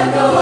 I know.